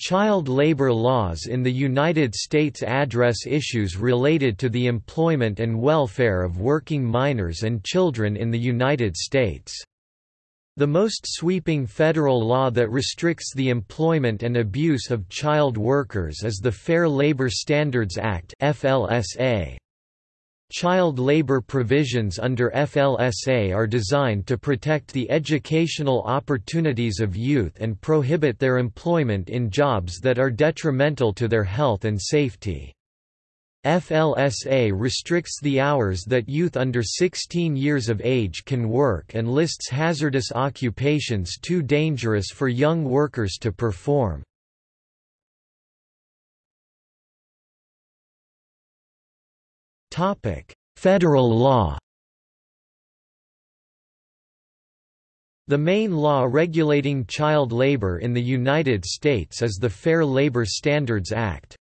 Child labor laws in the United States address issues related to the employment and welfare of working minors and children in the United States. The most sweeping federal law that restricts the employment and abuse of child workers is the Fair Labor Standards Act FLSA. Child labor provisions under FLSA are designed to protect the educational opportunities of youth and prohibit their employment in jobs that are detrimental to their health and safety. FLSA restricts the hours that youth under 16 years of age can work and lists hazardous occupations too dangerous for young workers to perform. Federal law The main law regulating child labor in the United States is the Fair Labor Standards Act.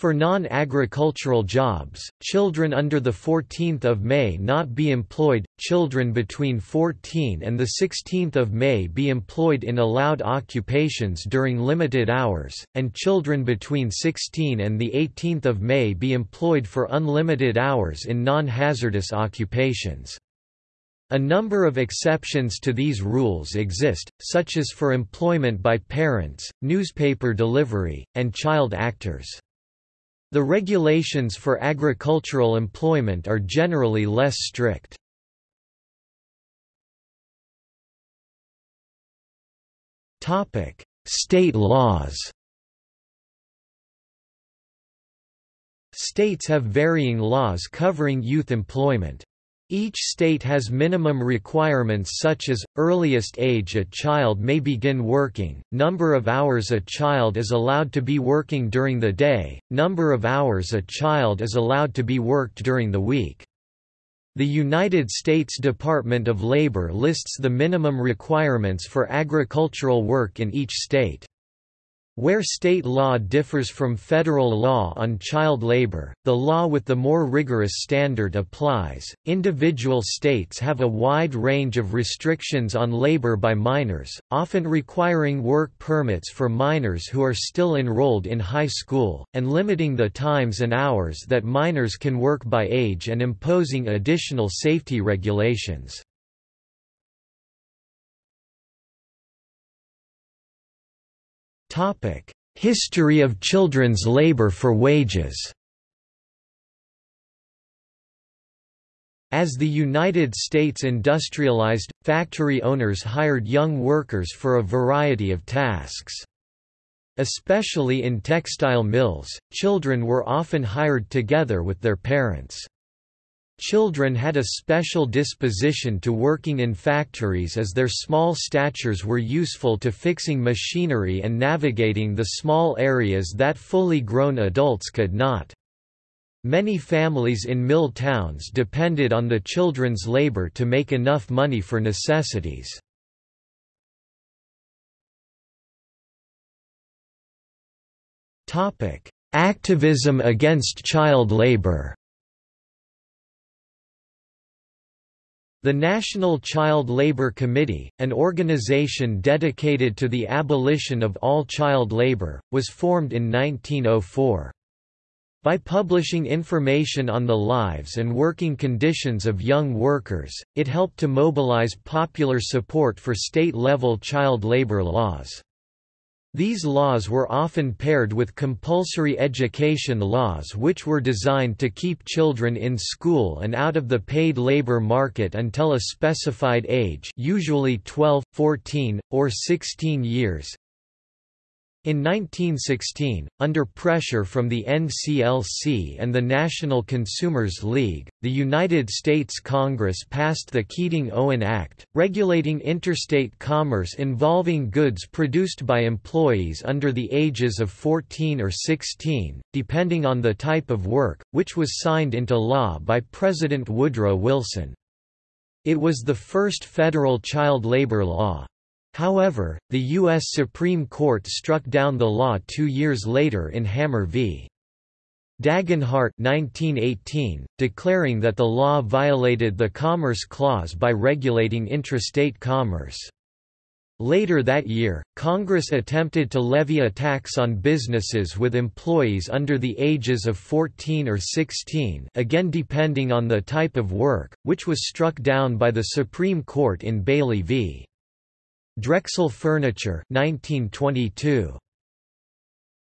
For non-agricultural jobs, children under 14 May not be employed, children between 14 and the 16 May be employed in allowed occupations during limited hours, and children between 16 and the 18 May be employed for unlimited hours in non-hazardous occupations. A number of exceptions to these rules exist, such as for employment by parents, newspaper delivery, and child actors. The regulations for agricultural employment are generally less strict. State laws States have varying laws covering youth employment. Each state has minimum requirements such as, earliest age a child may begin working, number of hours a child is allowed to be working during the day, number of hours a child is allowed to be worked during the week. The United States Department of Labor lists the minimum requirements for agricultural work in each state. Where state law differs from federal law on child labor, the law with the more rigorous standard applies. Individual states have a wide range of restrictions on labor by minors, often requiring work permits for minors who are still enrolled in high school, and limiting the times and hours that minors can work by age and imposing additional safety regulations. History of children's labor for wages As the United States industrialized, factory owners hired young workers for a variety of tasks. Especially in textile mills, children were often hired together with their parents. Children had a special disposition to working in factories as their small statures were useful to fixing machinery and navigating the small areas that fully grown adults could not. Many families in mill towns depended on the children's labor to make enough money for necessities. Activism against child labor The National Child Labor Committee, an organization dedicated to the abolition of all child labor, was formed in 1904. By publishing information on the lives and working conditions of young workers, it helped to mobilize popular support for state-level child labor laws. These laws were often paired with compulsory education laws which were designed to keep children in school and out of the paid labor market until a specified age usually 12, 14, or 16 years, in 1916, under pressure from the NCLC and the National Consumers League, the United States Congress passed the Keating-Owen Act, regulating interstate commerce involving goods produced by employees under the ages of 14 or 16, depending on the type of work, which was signed into law by President Woodrow Wilson. It was the first federal child labor law. However, the U.S. Supreme Court struck down the law two years later in Hammer v. Dagenhart 1918, declaring that the law violated the Commerce Clause by regulating intrastate commerce. Later that year, Congress attempted to levy a tax on businesses with employees under the ages of 14 or 16 again depending on the type of work, which was struck down by the Supreme Court in Bailey v. Drexel Furniture 1922.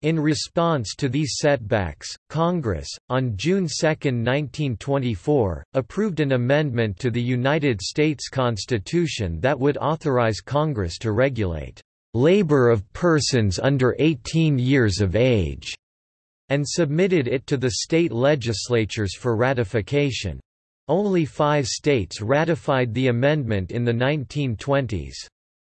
In response to these setbacks, Congress, on June 2, 1924, approved an amendment to the United States Constitution that would authorize Congress to regulate labor of persons under 18 years of age, and submitted it to the state legislatures for ratification. Only five states ratified the amendment in the 1920s.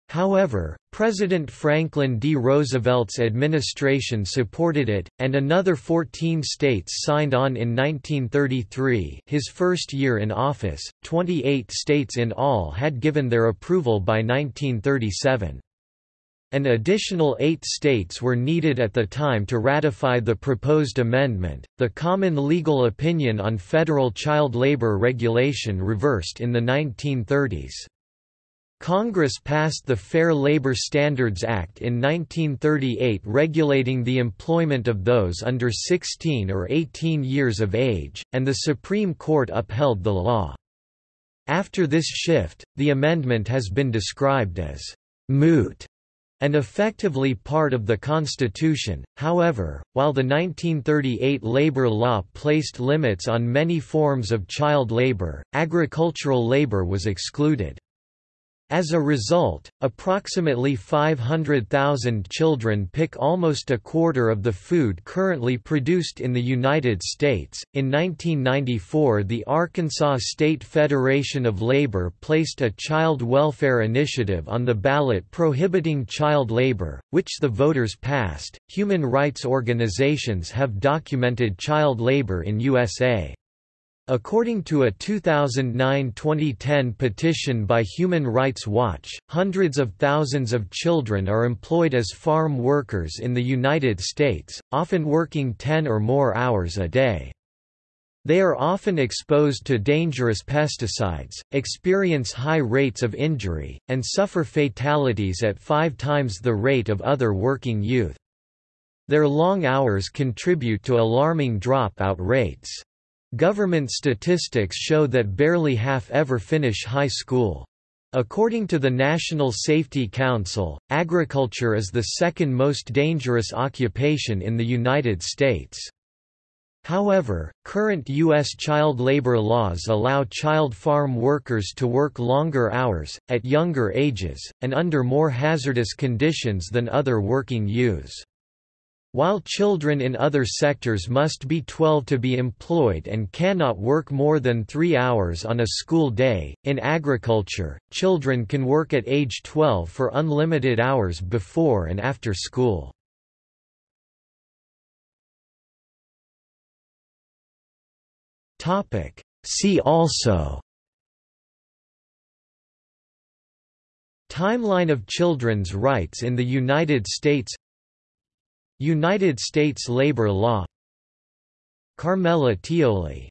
However, President Franklin D. Roosevelt's administration supported it, and another 14 states signed on in 1933 his first year in office, 28 states in all had given their approval by 1937. An additional eight states were needed at the time to ratify the proposed amendment. The common legal opinion on federal child labor regulation reversed in the 1930s. Congress passed the Fair Labor Standards Act in 1938 regulating the employment of those under 16 or 18 years of age, and the Supreme Court upheld the law. After this shift, the amendment has been described as «moot» and effectively part of the Constitution. However, while the 1938 labor law placed limits on many forms of child labor, agricultural labor was excluded. As a result, approximately 500,000 children pick almost a quarter of the food currently produced in the United States. In 1994, the Arkansas State Federation of Labor placed a child welfare initiative on the ballot prohibiting child labor, which the voters passed. Human rights organizations have documented child labor in USA. According to a 2009-2010 petition by Human Rights Watch, hundreds of thousands of children are employed as farm workers in the United States, often working 10 or more hours a day. They are often exposed to dangerous pesticides, experience high rates of injury, and suffer fatalities at five times the rate of other working youth. Their long hours contribute to alarming dropout rates. Government statistics show that barely half ever finish high school. According to the National Safety Council, agriculture is the second most dangerous occupation in the United States. However, current U.S. child labor laws allow child farm workers to work longer hours, at younger ages, and under more hazardous conditions than other working youths. While children in other sectors must be 12 to be employed and cannot work more than three hours on a school day, in agriculture, children can work at age 12 for unlimited hours before and after school. See also. Timeline of children's rights in the United States United States labor law. Carmela Tioli